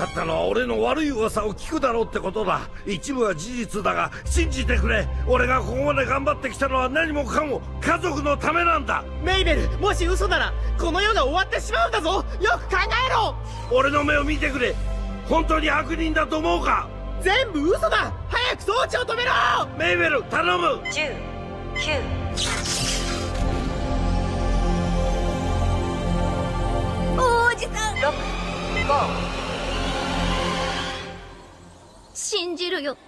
あったのは俺の悪い噂を聞くだろうってことだ。一部は事実だが信じてくれ。俺がここまで頑張ってきたのは何もかも家族のためなんだ。メイベルもし嘘ならこの世が終わってしまうんだぞ。よく考えろ。俺の目を見てくれ。本当に悪人だと思うか？全部嘘だ。早く装置を止めろ。メイベル頼む。10 9王子さん。6 5信じるよ。